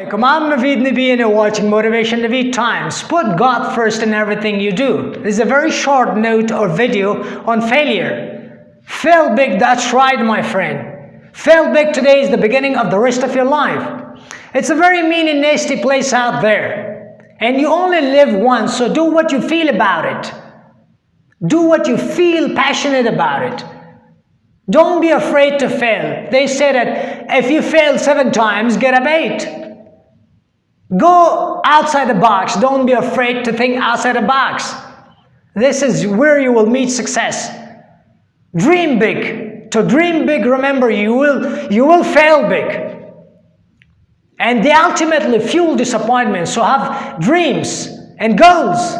Alaikum, I'm Naveed and you're watching Motivation Naveed Times. Put God first in everything you do. This is a very short note or video on failure. Fail big, that's right my friend. Fail big today is the beginning of the rest of your life. It's a very mean and nasty place out there. And you only live once, so do what you feel about it. Do what you feel passionate about it. Don't be afraid to fail. They say that if you fail seven times, get up eight. Go outside the box. Don't be afraid to think outside the box. This is where you will meet success. Dream big. To dream big, remember, you will, you will fail big. And they ultimately fuel disappointment. So have dreams and goals.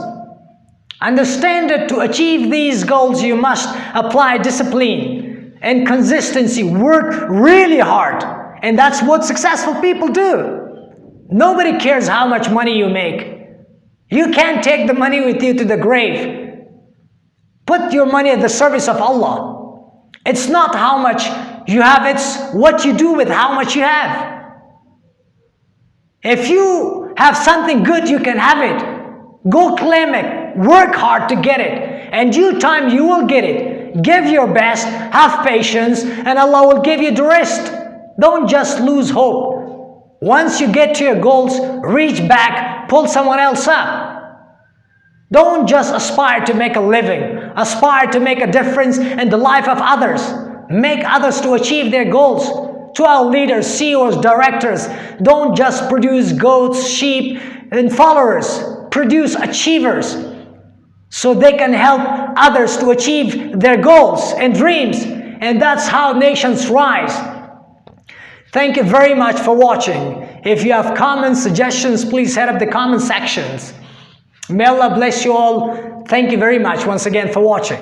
Understand that to achieve these goals, you must apply discipline and consistency. Work really hard. And that's what successful people do. Nobody cares how much money you make. You can't take the money with you to the grave. Put your money at the service of Allah. It's not how much you have, it's what you do with how much you have. If you have something good, you can have it. Go claim it. Work hard to get it. And due time, you will get it. Give your best, have patience, and Allah will give you the rest. Don't just lose hope. Once you get to your goals, reach back, pull someone else up. Don't just aspire to make a living. Aspire to make a difference in the life of others. Make others to achieve their goals. To our leaders, CEOs, directors, don't just produce goats, sheep, and followers. Produce achievers so they can help others to achieve their goals and dreams. And that's how nations rise. Thank you very much for watching. If you have comments, suggestions, please head up the comment sections. May Allah bless you all. Thank you very much once again for watching.